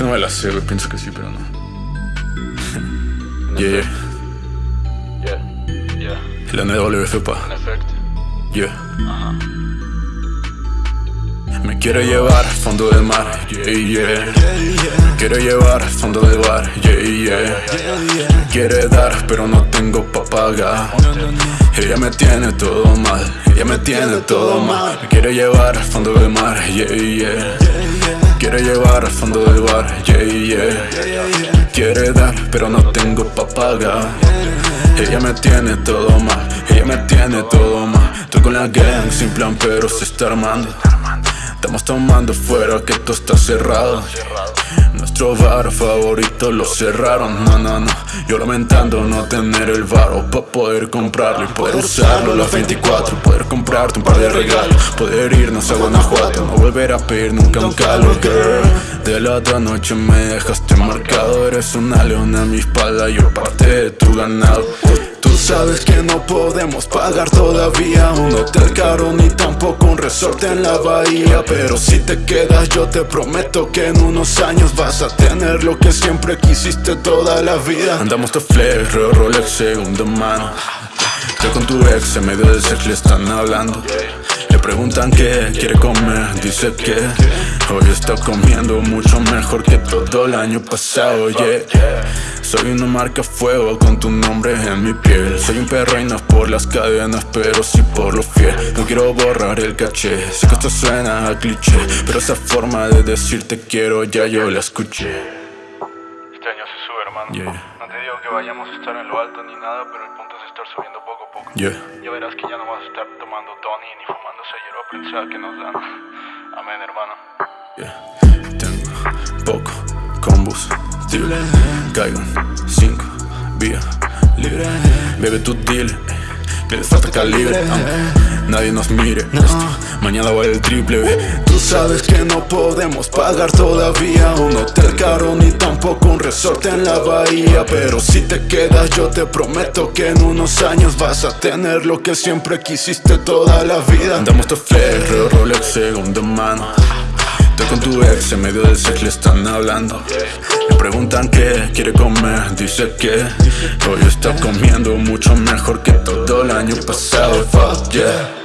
que no me la sé, güey. Pienso que sí, pero no. yeah, Yeah, yeah, El NWF, pa. en efecto. Yeah. Ajá. Me quiere llevar al fondo del mar, yeah, yeah. Quiere llevar al fondo del bar, yeah, yeah. Quiere dar, pero no tengo pa' pagar. Ella me tiene todo mal, ella me tiene todo mal. Me quiere llevar al fondo del mar, yeah, yeah. Quiere llevar al fondo del bar, yeah, yeah. Quiere dar, pero no tengo pa' pagar. Ella me tiene todo mal, ella me tiene todo mal. Estoy con la gang sin plan, pero se está armando. Estamos tomando fuera que esto está cerrado. Nuestro bar favorito lo cerraron, no, no, no. Yo lamentando no tener el varo pa' poder comprarlo y poder usarlo las 24. Poder comprarte un par de regalos, poder irnos a Guanajuato, no volver a pedir nunca un calo, girl. De la otra noche me dejaste marcado, eres una leona a mi espalda, yo parte de tu ganado. Sabes que no podemos pagar todavía un hotel caro ni tampoco un resort en la bahía Pero si te quedas yo te prometo que en unos años vas a tener lo que siempre quisiste toda la vida. Andamos de flex, Reo Rolex segunda mano. Estoy con tu ex, en medio del sex le están hablando. Le preguntan qué quiere comer, dice que Hoy está comiendo mucho mejor que todo el año pasado, yeah soy una marca fuego con tu nombre en mi piel Soy un perro y no es por las cadenas, pero sí por lo fiel No quiero borrar el caché, sé que esto suena a cliché Pero esa forma de decirte quiero ya yo la escuché Este año se sube, hermano. Yeah. No te digo que vayamos a estar en lo alto ni nada, pero el punto es estar subiendo poco a poco. Yeah, Ya verás que ya no vas a estar tomando Tony ni fumándose hierba prensada que nos dan. Amén, hermano. yeah Tengo poco combustible Caigo. En cinco vías libre. Bebe tu deal, que les falta calibre Nadie nos mire. Mañana vale el triple Tú sabes que no podemos pagar todavía. Un hotel caro ni tampoco un resort en la bahía. Pero si te quedas yo te prometo que en unos años vas a tener lo que siempre quisiste toda la vida. Andamos de flex, Rolex segunda mano con tu ex, en medio del sex le están hablando. Le preguntan qué quiere comer, dice que Hoy está comiendo mucho mejor que todo el año pasado, fuck yeah.